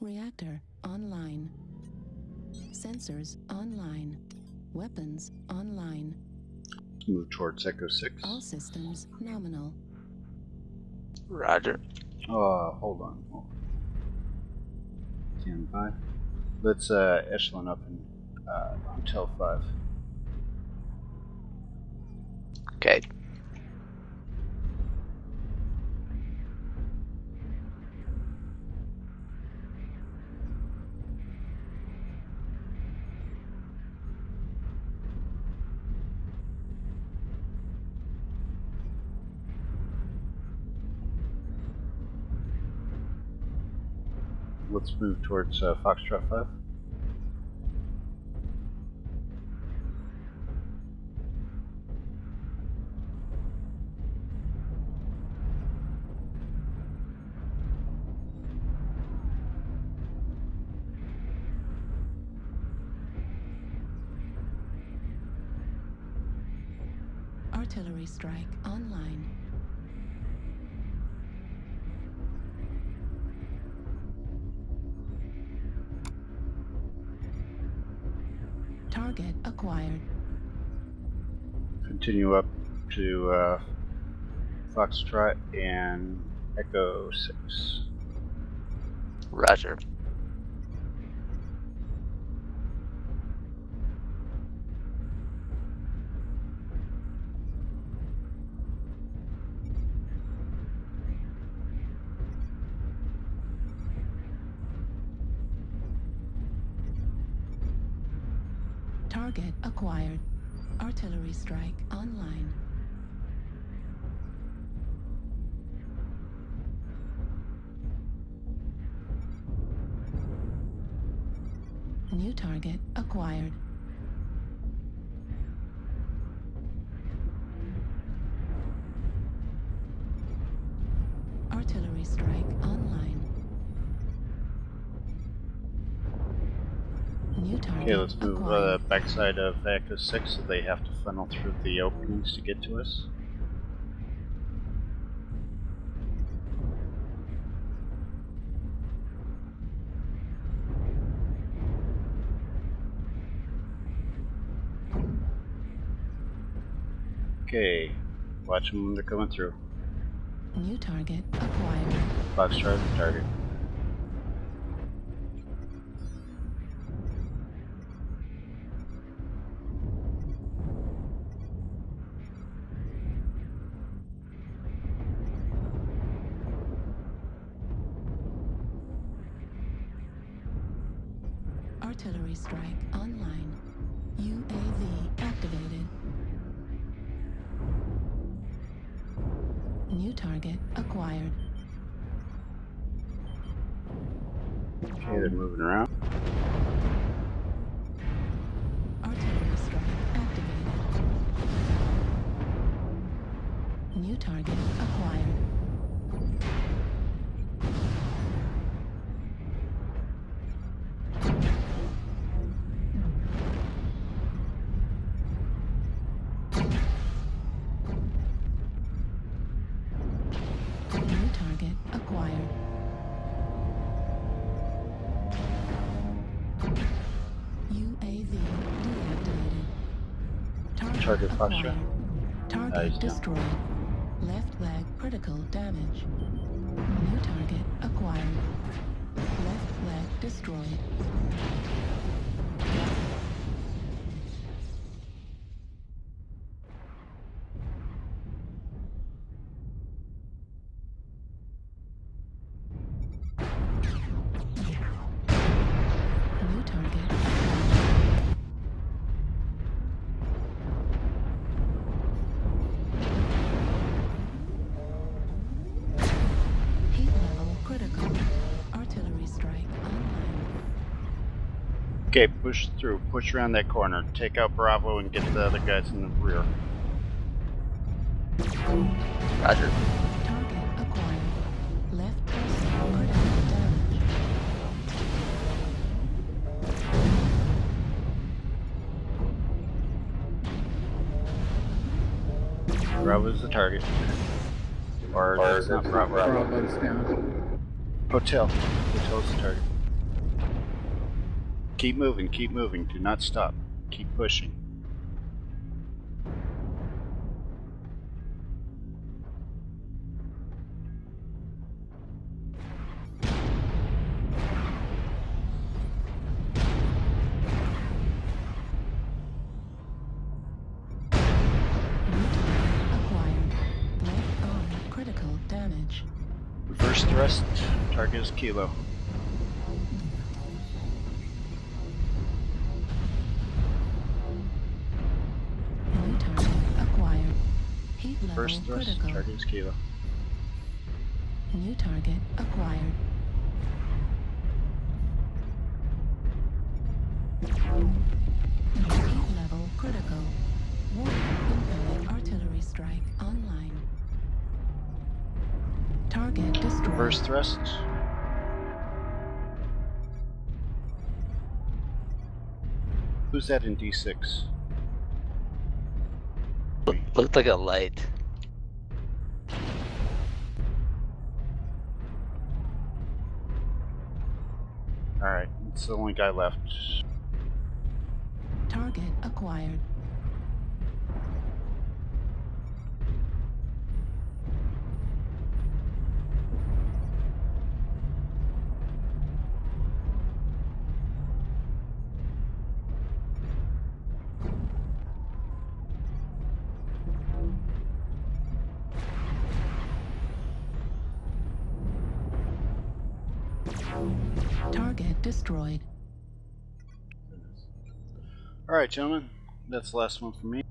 Reactor online. Sensors online. Weapons online. Move towards Echo 6. All systems nominal. Roger. Uh, hold on. Hold on. Stand by. Let's uh, echelon up in uh, Hotel 5. Okay. Let's move towards uh, Foxtrot 5. Artillery strike online. Target acquired. Continue up to uh, Foxtrot and Echo 6. Roger. Target acquired. Artillery strike online. New target acquired. Artillery strike online. Okay, let's move uh, backside of Echo 6 so they have to funnel through the openings to get to us. Okay, watch them when they're coming through. New target acquired. The target. Artillery strike online. UAV activated. New target acquired. Okay, they're moving around. Artillery strike activated. New target acquired. Target acquired. UAV deactivated. Target, Target acquired. Target down. destroyed. Left leg critical damage. New target acquired. Left leg destroyed. Okay, push through. Push around that corner. Take out Bravo and get the other guys in the rear. Roger. Target acquired. Left critical damage. Bravo's the target. Or, Or that's not Bravo. Bravo's down. Hotel. Hotel's the target. Keep moving, keep moving. Do not stop. Keep pushing. New acquired. Left arm critical damage. Reverse thrust. Target is Kilo. Heat level Reverse thrust. critical. Target is Kilo. New target acquired. Heat level critical. Warning, incoming artillery strike online. Target destroyed. Reverse thrust. Who's that in D6? Looked like a light. It's the only guy left. Target acquired. Target destroyed. Alright, gentlemen. That's the last one for me.